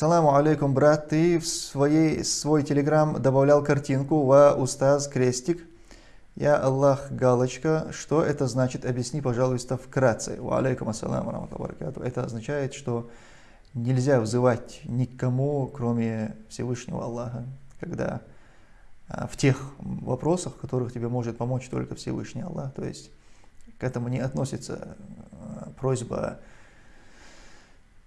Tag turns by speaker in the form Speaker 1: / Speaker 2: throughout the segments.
Speaker 1: Саламу алейкум, брат, ты в своей, свой телеграм добавлял картинку «Ва устаз крестик». Я Аллах галочка. Что это значит? Объясни, пожалуйста, вкратце. Ва алейкум ассаламу Это означает, что нельзя взывать никому, кроме Всевышнего Аллаха, когда а, в тех вопросах, в которых тебе может помочь только Всевышний Аллах. То есть к этому не относится а, просьба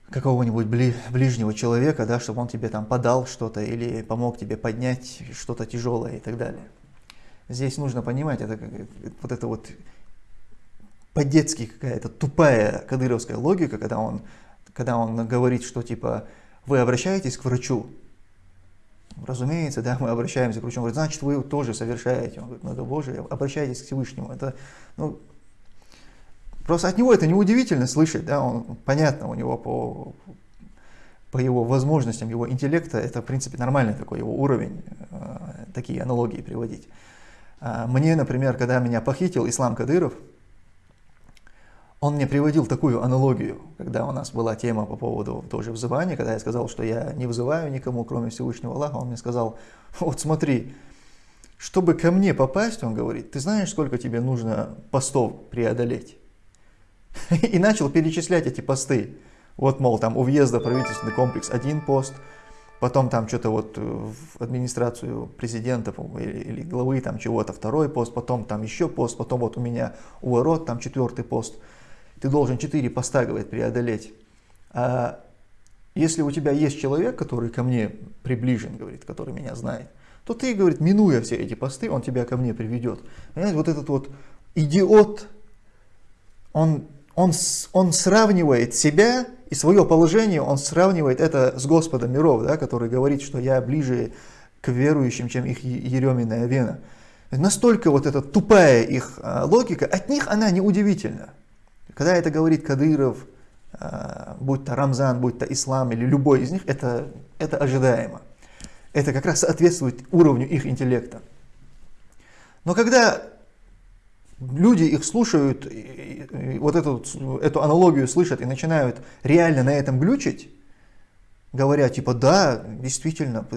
Speaker 1: какого-нибудь ближнего человека, да, чтобы он тебе там подал что-то или помог тебе поднять что-то тяжелое и так далее. Здесь нужно понимать, это вот это вот по-детски какая-то тупая кадыровская логика, когда он, когда он говорит, что типа вы обращаетесь к врачу, Разумеется, да, мы обращаемся к врачу, он говорит, значит, вы тоже совершаете. Он говорит, много Божие, обращайтесь к Всевышнему. Это, ну, просто от него это неудивительно слышать, да, он, понятно, у него по, по его возможностям, его интеллекта, это, в принципе, нормальный такой его уровень, э, такие аналогии приводить. А мне, например, когда меня похитил Ислам Кадыров, он мне приводил такую аналогию, когда у нас была тема по поводу тоже взывания, когда я сказал, что я не вызываю никому, кроме Всевышнего Аллаха, он мне сказал, вот смотри, чтобы ко мне попасть, он говорит, ты знаешь, сколько тебе нужно постов преодолеть? И начал перечислять эти посты. Вот, мол, там у въезда правительственный комплекс один пост, потом там что-то вот в администрацию президента или, или главы там чего-то второй пост, потом там еще пост, потом вот у меня у ворот там четвертый пост ты должен 4 поста, говорит, преодолеть. А если у тебя есть человек, который ко мне приближен, говорит, который меня знает, то ты, говорит, минуя все эти посты, он тебя ко мне приведет. Понимаете, вот этот вот идиот, он, он, он сравнивает себя и свое положение, он сравнивает это с Господом миров, да, который говорит, что я ближе к верующим, чем их еременная вена. Настолько вот эта тупая их а, логика, от них она неудивительна. Когда это говорит Кадыров, а, будь то Рамзан, будь то Ислам или любой из них, это, это ожидаемо. Это как раз соответствует уровню их интеллекта. Но когда люди их слушают, вот эту, эту аналогию слышат и начинают реально на этом глючить, говоря типа, да, действительно,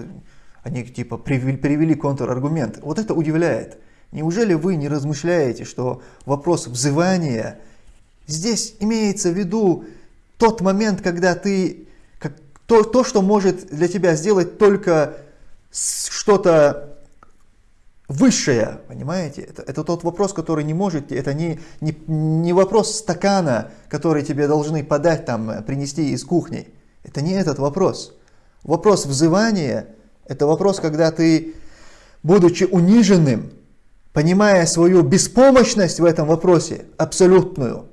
Speaker 1: они типа привели, привели контраргумент. Вот это удивляет. Неужели вы не размышляете, что вопрос взывания Здесь имеется в виду тот момент, когда ты, как, то, то, что может для тебя сделать только что-то высшее, понимаете? Это, это тот вопрос, который не может, это не, не, не вопрос стакана, который тебе должны подать, там, принести из кухни. Это не этот вопрос. Вопрос взывания – это вопрос, когда ты, будучи униженным, понимая свою беспомощность в этом вопросе, абсолютную,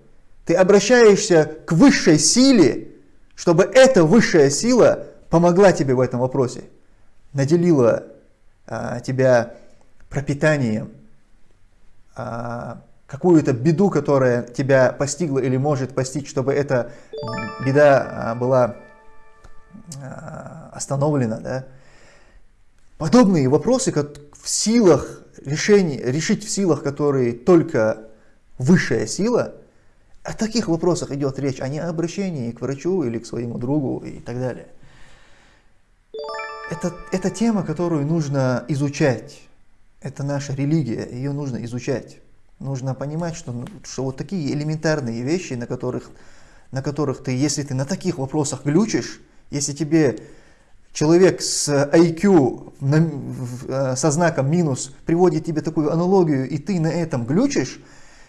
Speaker 1: ты обращаешься к высшей силе, чтобы эта высшая сила помогла тебе в этом вопросе, наделила а, тебя пропитанием, а, какую-то беду, которая тебя постигла или может постичь, чтобы эта беда а, была а, остановлена. Да? Подобные вопросы, как в силах решений, решить в силах, которые только высшая сила – о таких вопросах идет речь, а не о обращении к врачу или к своему другу и так далее. Это, это тема, которую нужно изучать. Это наша религия, ее нужно изучать. Нужно понимать, что, что вот такие элементарные вещи, на которых, на которых ты, если ты на таких вопросах глючишь, если тебе человек с IQ э, со знаком минус приводит тебе такую аналогию, и ты на этом глючишь,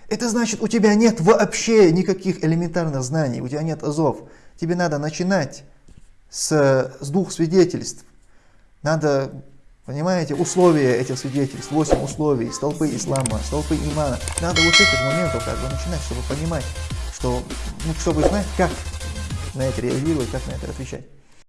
Speaker 1: это значит, у тебя нет вообще никаких элементарных знаний, у тебя нет азов. Тебе надо начинать с, с двух свидетельств. Надо, понимаете, условия этих свидетельств, восемь условий, столпы ислама, столпы имана. Надо вот с этих моментов как бы начинать, чтобы понимать, что, ну, чтобы знать, как на это реагировать, как на это отвечать.